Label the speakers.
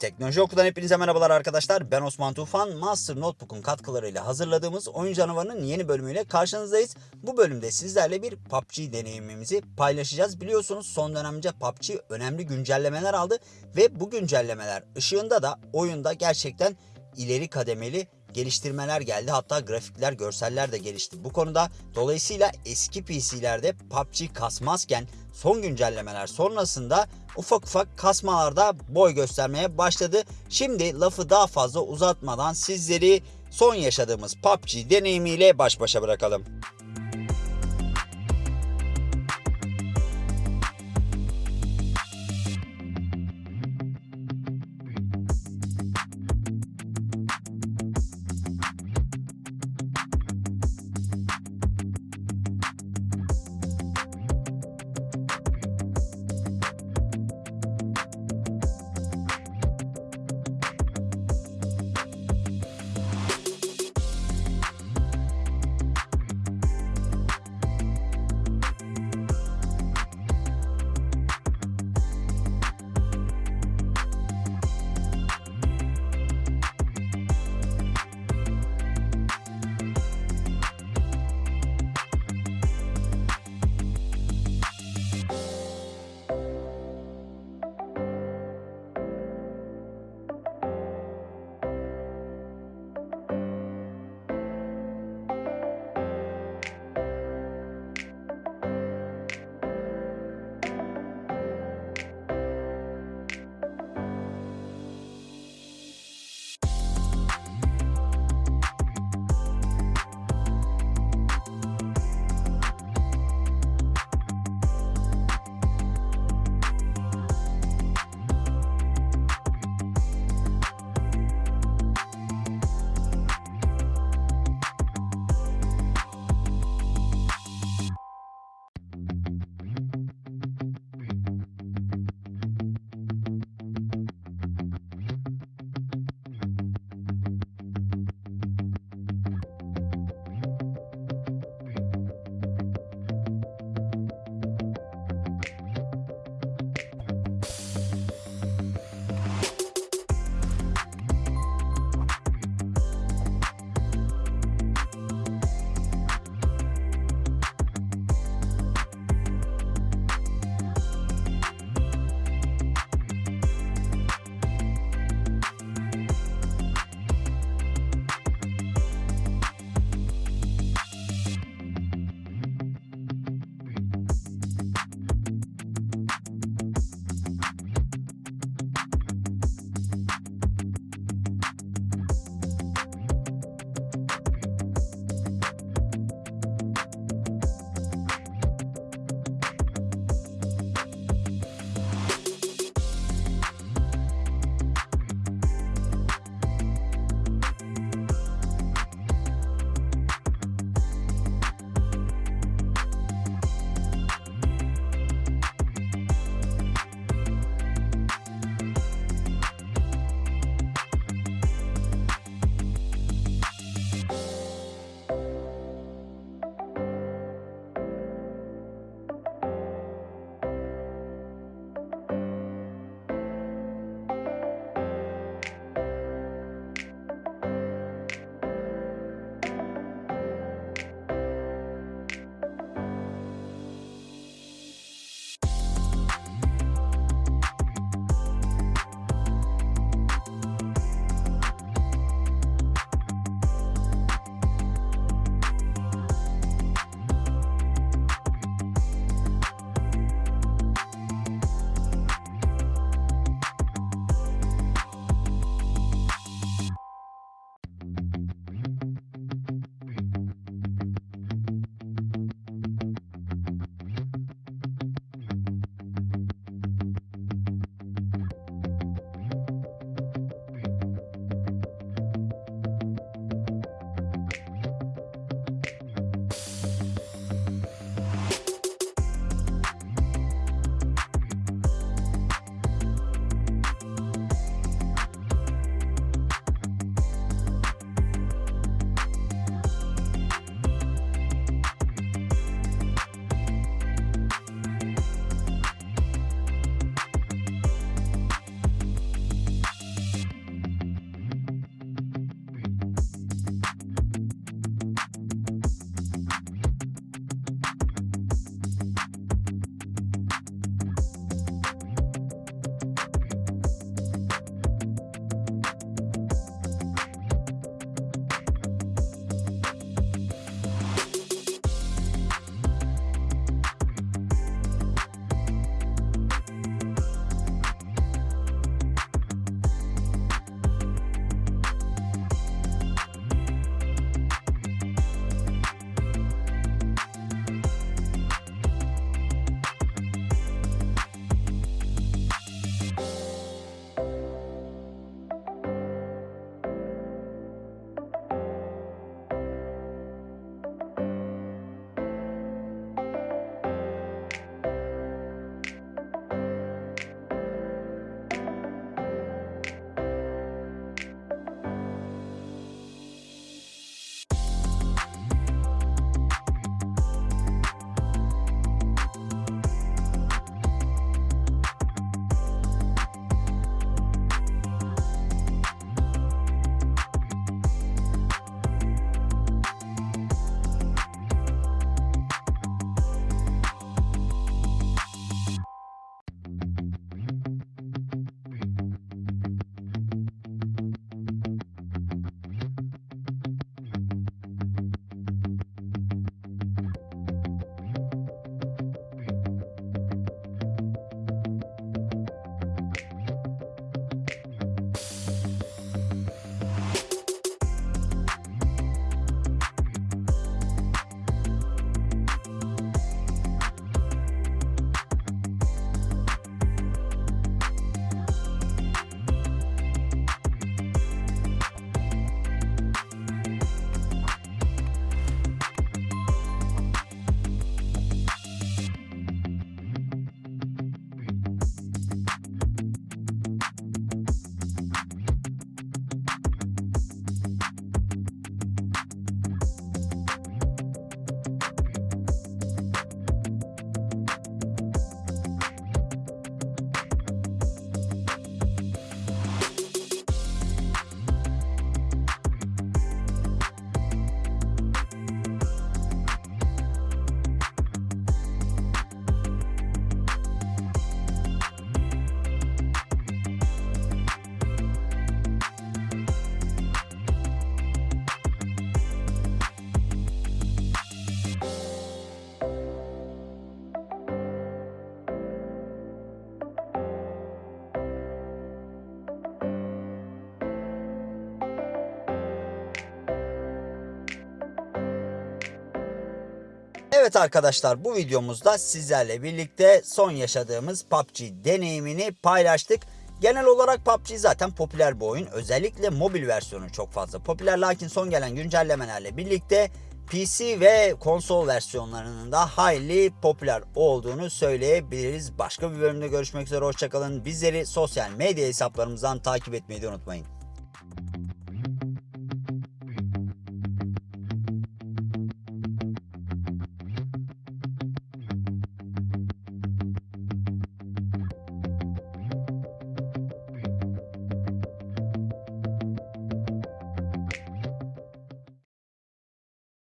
Speaker 1: Teknoloji Oku'dan hepinize merhabalar arkadaşlar. Ben Osman Tufan. Master Notebook'un katkılarıyla hazırladığımız Oyun Canavarı'nın yeni bölümüyle karşınızdayız. Bu bölümde sizlerle bir PUBG deneyimimizi paylaşacağız. Biliyorsunuz son dönemde PUBG önemli güncellemeler aldı ve bu güncellemeler ışığında da oyunda gerçekten ileri kademeli geliştirmeler geldi. Hatta grafikler, görseller de gelişti bu konuda. Dolayısıyla eski PC'lerde PUBG kasmazken son güncellemeler sonrasında ufak ufak kasmalarda boy göstermeye başladı. Şimdi lafı daha fazla uzatmadan sizleri son yaşadığımız PUBG deneyimiyle baş başa bırakalım. Evet arkadaşlar bu videomuzda sizlerle birlikte son yaşadığımız PUBG deneyimini paylaştık. Genel olarak PUBG zaten popüler bir oyun. Özellikle mobil versiyonu çok fazla popüler. Lakin son gelen güncellemelerle birlikte PC ve konsol versiyonlarının da hayli popüler olduğunu söyleyebiliriz. Başka bir bölümde görüşmek üzere hoşçakalın. Bizleri sosyal medya hesaplarımızdan takip etmeyi unutmayın.